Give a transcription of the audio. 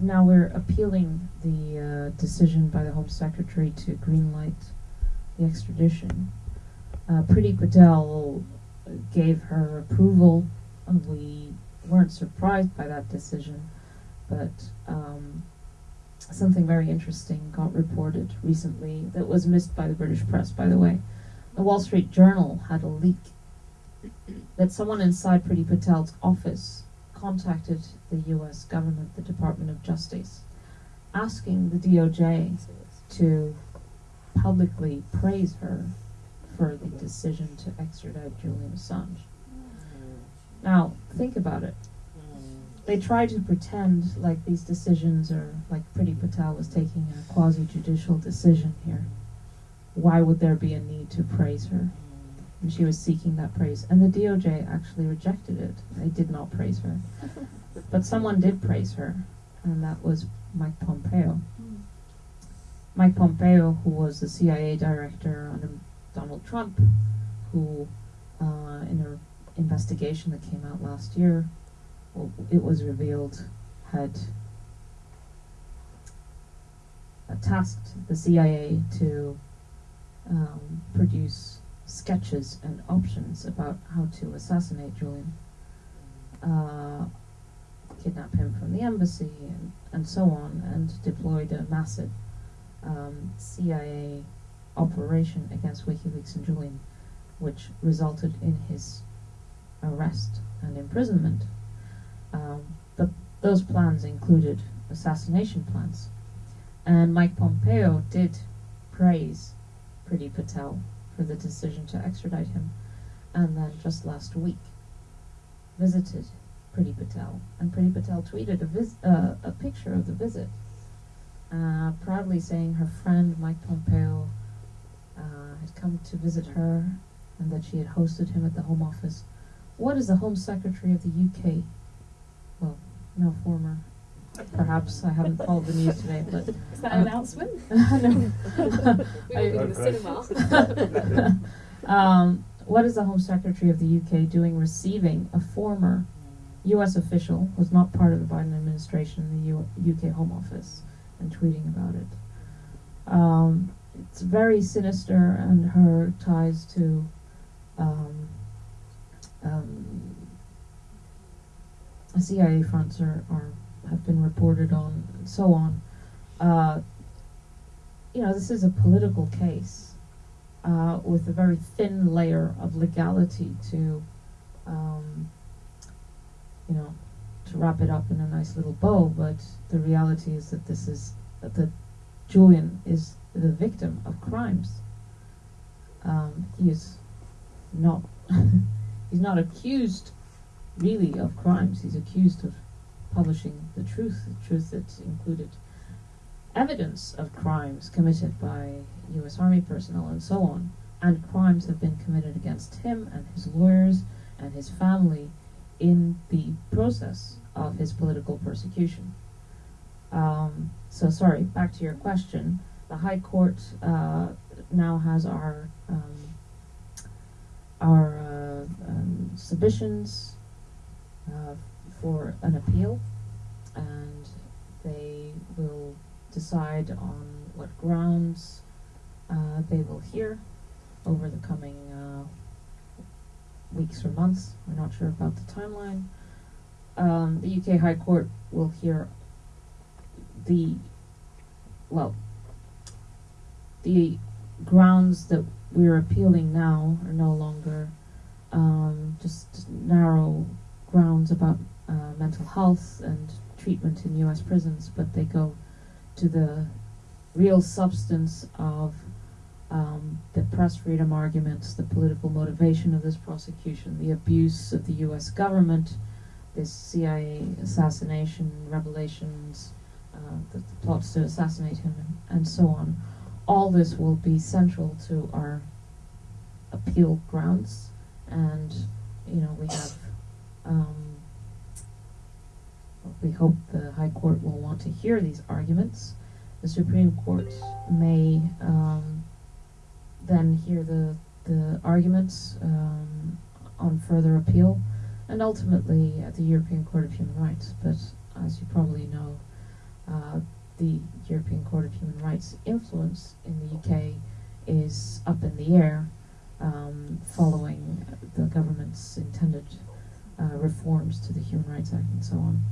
now we're appealing the uh, decision by the Home Secretary to greenlight the extradition. Uh, Priti Patel gave her approval, we weren't surprised by that decision, but um, something very interesting got reported recently that was missed by the British press, by the way. The Wall Street Journal had a leak that someone inside Priti Patel's office contacted the US government, the Department of Justice, asking the DOJ to publicly praise her for the decision to extradite Julian Assange. Now, think about it. They try to pretend like these decisions are like Priti Patel was taking a quasi judicial decision here. Why would there be a need to praise her? And she was seeking that praise. And the DOJ actually rejected it. They did not praise her. But someone did praise her, and that was Mike Pompeo. Mike Pompeo, who was the CIA director under Donald Trump, who, uh, in an investigation that came out last year, well, it was revealed had tasked the CIA to um, produce sketches and options about how to assassinate Julian, uh, kidnap him from the embassy, and, and so on, and deployed a massive um, CIA operation against WikiLeaks and Julian, which resulted in his arrest and imprisonment. Um, but those plans included assassination plans. And Mike Pompeo did praise Priti Patel for the decision to extradite him, and then just last week visited Priti Patel, and Priti Patel tweeted a, uh, a picture of the visit, uh, proudly saying her friend Mike Pompeo uh, had come to visit her, and that she had hosted him at the Home Office. What is the Home Secretary of the UK? Well, no former. Perhaps I haven't followed the news today, but Is that Uh, an announcement? no. We I- be in the cinema. um, what is the Home Secretary of the UK doing receiving a former US official who's not part of the Biden administration in the U- UK Home Office and tweeting about it? Um, it's very sinister, and her ties to um, um, CIA fronts are, are have been reported on, and so on. Uh, you know, this is a political case uh, with a very thin layer of legality to, um, you know, to wrap it up in a nice little bow. But the reality is that this is that Julian is the victim of crimes. Um, he is not. he's not accused, really, of crimes. He's accused of publishing the truth, the truth that included evidence of crimes committed by U.S. Army personnel and so on, and crimes have been committed against him and his lawyers and his family in the process of his political persecution. Um, so, sorry, back to your question. The High Court uh, now has our um, our uh, um, submissions for an appeal, and they will decide on what grounds uh, they will hear over the coming uh, weeks or months. We're not sure about the timeline. Um, the UK High Court will hear the well the grounds that we're appealing now are no longer um, just narrow grounds about mental health and treatment in U.S. prisons, but they go to the real substance of um, the press freedom arguments, the political motivation of this prosecution, the abuse of the U.S. government, this CIA assassination, revelations, uh, the, the plots to assassinate him, and, and so on. All this will be central to our appeal grounds, and you know we have. Um, we hope the High Court will want to hear these arguments. The Supreme Court may um, then hear the the arguments um, on further appeal, and ultimately at the European Court of Human Rights. But as you probably know, uh, the European Court of Human Rights influence in the UK is up in the air um, following the government's intended uh, reforms to the Human Rights Act and so on.